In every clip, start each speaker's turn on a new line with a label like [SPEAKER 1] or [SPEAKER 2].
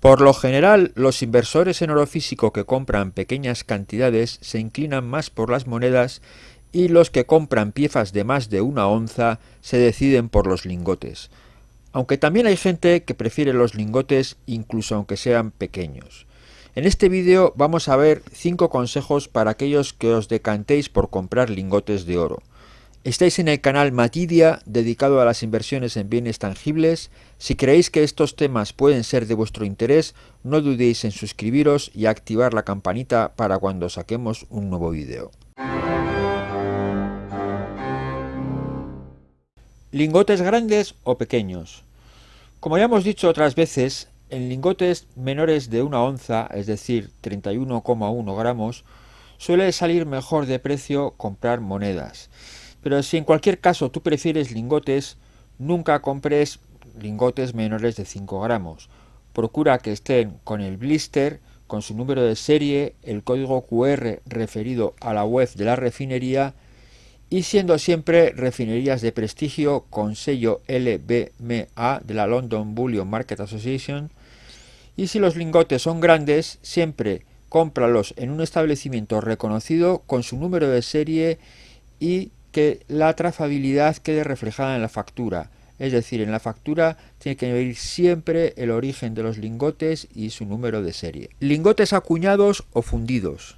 [SPEAKER 1] Por lo general, los inversores en oro físico que compran pequeñas cantidades se inclinan más por las monedas y los que compran piezas de más de una onza se deciden por los lingotes. Aunque también hay gente que prefiere los lingotes incluso aunque sean pequeños. En este vídeo vamos a ver 5 consejos para aquellos que os decantéis por comprar lingotes de oro. Estáis en el canal Matidia, dedicado a las inversiones en bienes tangibles. Si creéis que estos temas pueden ser de vuestro interés, no dudéis en suscribiros y activar la campanita para cuando saquemos un nuevo vídeo. Lingotes grandes o pequeños. Como ya hemos dicho otras veces, en lingotes menores de una onza, es decir, 31,1 gramos, suele salir mejor de precio comprar monedas. Pero si en cualquier caso tú prefieres lingotes, nunca compres lingotes menores de 5 gramos. Procura que estén con el blister, con su número de serie, el código QR referido a la web de la refinería y siendo siempre refinerías de prestigio con sello LBMA de la London Bullion Market Association. Y si los lingotes son grandes, siempre cómpralos en un establecimiento reconocido con su número de serie y que la trazabilidad quede reflejada en la factura. Es decir, en la factura tiene que venir siempre el origen de los lingotes y su número de serie. Lingotes acuñados o fundidos.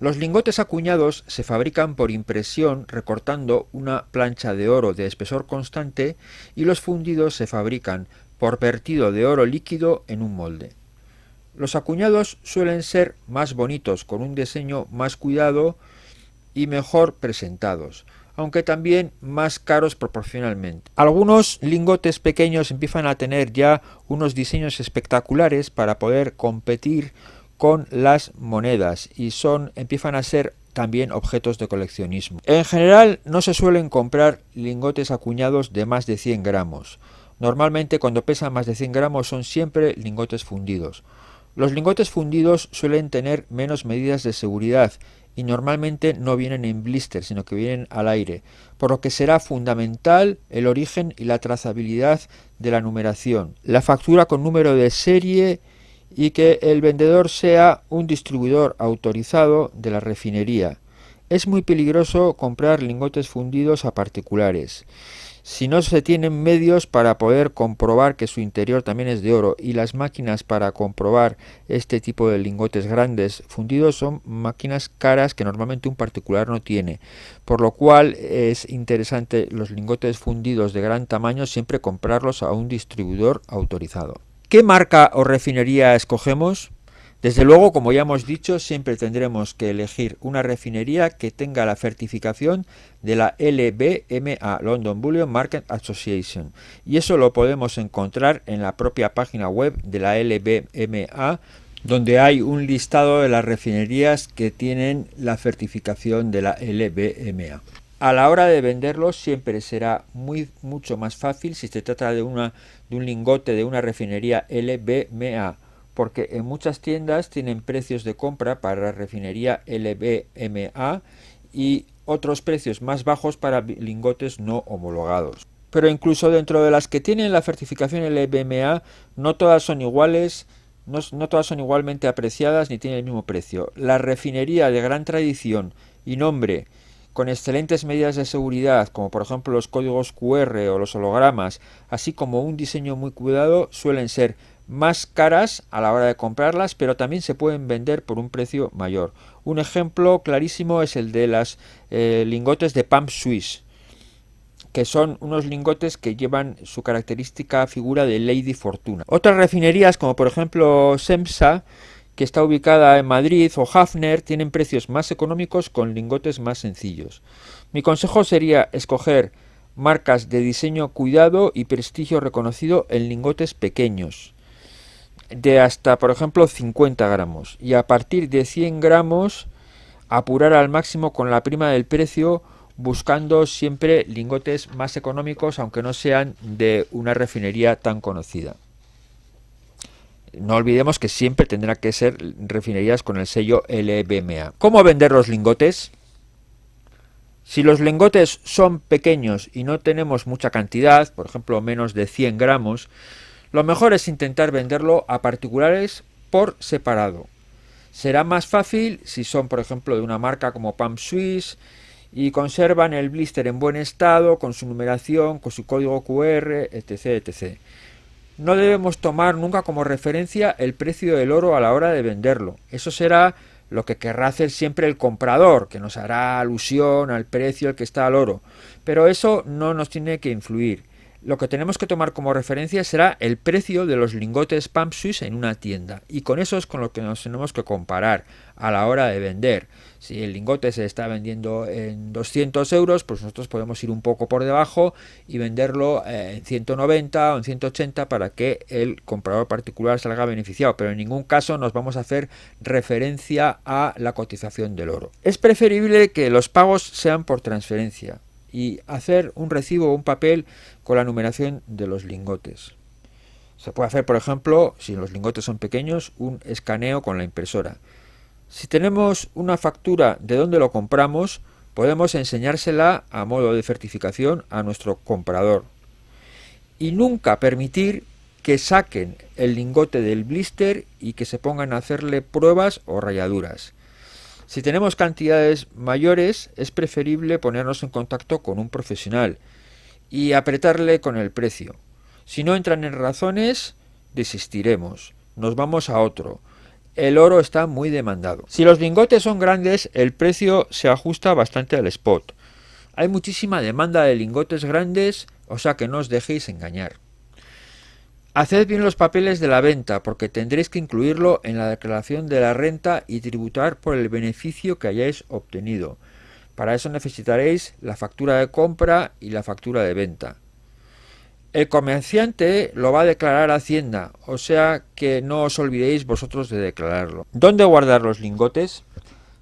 [SPEAKER 1] Los lingotes acuñados se fabrican por impresión recortando una plancha de oro de espesor constante y los fundidos se fabrican por vertido de oro líquido en un molde. Los acuñados suelen ser más bonitos, con un diseño más cuidado y mejor presentados, aunque también más caros proporcionalmente. Algunos lingotes pequeños empiezan a tener ya unos diseños espectaculares para poder competir con las monedas y son empiezan a ser también objetos de coleccionismo. En general no se suelen comprar lingotes acuñados de más de 100 gramos. Normalmente cuando pesan más de 100 gramos son siempre lingotes fundidos. Los lingotes fundidos suelen tener menos medidas de seguridad y normalmente no vienen en blister, sino que vienen al aire, por lo que será fundamental el origen y la trazabilidad de la numeración, la factura con número de serie y que el vendedor sea un distribuidor autorizado de la refinería. Es muy peligroso comprar lingotes fundidos a particulares si no se tienen medios para poder comprobar que su interior también es de oro y las máquinas para comprobar este tipo de lingotes grandes fundidos son máquinas caras que normalmente un particular no tiene, por lo cual es interesante los lingotes fundidos de gran tamaño siempre comprarlos a un distribuidor autorizado. ¿Qué marca o refinería escogemos? Desde luego, como ya hemos dicho, siempre tendremos que elegir una refinería que tenga la certificación de la LBMA, London Bullion Market Association. Y eso lo podemos encontrar en la propia página web de la LBMA, donde hay un listado de las refinerías que tienen la certificación de la LBMA. A la hora de venderlos siempre será muy mucho más fácil si se trata de, de un lingote de una refinería LBMA porque en muchas tiendas tienen precios de compra para la refinería LBMA y otros precios más bajos para lingotes no homologados. Pero incluso dentro de las que tienen la certificación LBMA, no todas son iguales, no, no todas son igualmente apreciadas ni tienen el mismo precio. La refinería de gran tradición y nombre con excelentes medidas de seguridad, como por ejemplo los códigos QR o los hologramas, así como un diseño muy cuidado, suelen ser más caras a la hora de comprarlas, pero también se pueden vender por un precio mayor. Un ejemplo clarísimo es el de las eh, lingotes de Pump Swiss, que son unos lingotes que llevan su característica figura de Lady Fortuna. Otras refinerías, como por ejemplo Semsa, que está ubicada en Madrid, o Hafner, tienen precios más económicos con lingotes más sencillos. Mi consejo sería escoger marcas de diseño cuidado y prestigio reconocido en lingotes pequeños de hasta, por ejemplo, 50 gramos. Y a partir de 100 gramos, apurar al máximo con la prima del precio, buscando siempre lingotes más económicos, aunque no sean de una refinería tan conocida. No olvidemos que siempre tendrá que ser refinerías con el sello LBMA. ¿Cómo vender los lingotes? Si los lingotes son pequeños y no tenemos mucha cantidad, por ejemplo menos de 100 gramos, Lo mejor es intentar venderlo a particulares por separado. Será más fácil si son, por ejemplo, de una marca como Pump Swiss y conservan el blister en buen estado, con su numeración, con su código QR, etc. No debemos tomar nunca como referencia el precio del oro a la hora de venderlo. Eso será lo que querrá hacer siempre el comprador, que nos hará alusión al precio al que está el oro. Pero eso no nos tiene que influir lo que tenemos que tomar como referencia será el precio de los lingotes Pump Swiss en una tienda y con eso es con lo que nos tenemos que comparar a la hora de vender. Si el lingote se está vendiendo en 200 euros, pues nosotros podemos ir un poco por debajo y venderlo eh, en 190 o en 180 para que el comprador particular salga beneficiado, pero en ningún caso nos vamos a hacer referencia a la cotización del oro. Es preferible que los pagos sean por transferencia y hacer un recibo o un papel con la numeración de los lingotes. Se puede hacer, por ejemplo, si los lingotes son pequeños, un escaneo con la impresora. Si tenemos una factura de dónde lo compramos, podemos enseñársela a modo de certificación a nuestro comprador. Y nunca permitir que saquen el lingote del blister y que se pongan a hacerle pruebas o rayaduras. Si tenemos cantidades mayores, es preferible ponernos en contacto con un profesional y apretarle con el precio. Si no entran en razones, desistiremos. Nos vamos a otro. El oro está muy demandado. Si los lingotes son grandes, el precio se ajusta bastante al spot. Hay muchísima demanda de lingotes grandes, o sea que no os dejéis engañar. Haced bien los papeles de la venta porque tendréis que incluirlo en la declaración de la renta y tributar por el beneficio que hayáis obtenido. Para eso necesitaréis la factura de compra y la factura de venta. El comerciante lo va a declarar a Hacienda, o sea que no os olvidéis vosotros de declararlo. ¿Dónde guardar los lingotes?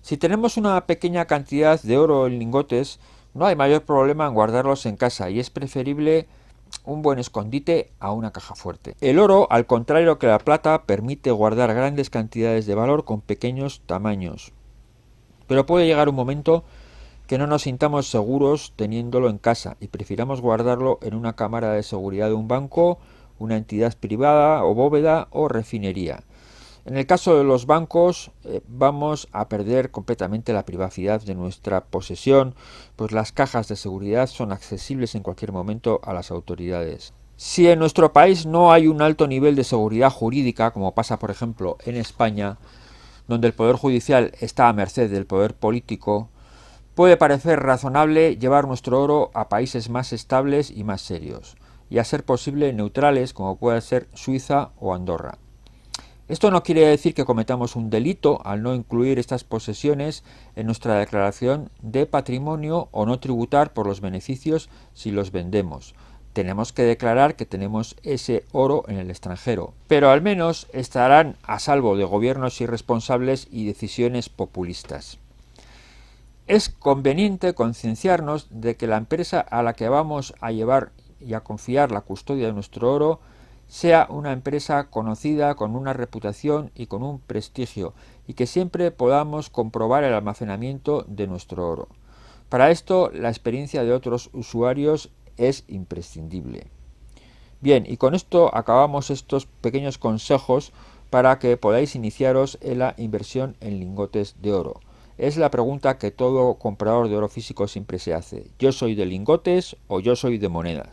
[SPEAKER 1] Si tenemos una pequeña cantidad de oro en lingotes, no hay mayor problema en guardarlos en casa y es preferible un buen escondite a una caja fuerte. El oro, al contrario que la plata, permite guardar grandes cantidades de valor con pequeños tamaños. Pero puede llegar un momento que no nos sintamos seguros teniéndolo en casa y prefiramos guardarlo en una cámara de seguridad de un banco, una entidad privada o bóveda o refinería. En el caso de los bancos eh, vamos a perder completamente la privacidad de nuestra posesión, pues las cajas de seguridad son accesibles en cualquier momento a las autoridades. Si en nuestro país no hay un alto nivel de seguridad jurídica, como pasa por ejemplo en España, donde el Poder Judicial está a merced del Poder Político, puede parecer razonable llevar nuestro oro a países más estables y más serios, y a ser posible neutrales como puede ser Suiza o Andorra. Esto no quiere decir que cometamos un delito al no incluir estas posesiones en nuestra declaración de patrimonio o no tributar por los beneficios si los vendemos. Tenemos que declarar que tenemos ese oro en el extranjero, pero al menos estarán a salvo de gobiernos irresponsables y decisiones populistas. Es conveniente concienciarnos de que la empresa a la que vamos a llevar y a confiar la custodia de nuestro oro sea una empresa conocida con una reputación y con un prestigio y que siempre podamos comprobar el almacenamiento de nuestro oro. Para esto la experiencia de otros usuarios es imprescindible. Bien, y con esto acabamos estos pequeños consejos para que podáis iniciaros en la inversión en lingotes de oro. Es la pregunta que todo comprador de oro físico siempre se hace. ¿Yo soy de lingotes o yo soy de monedas?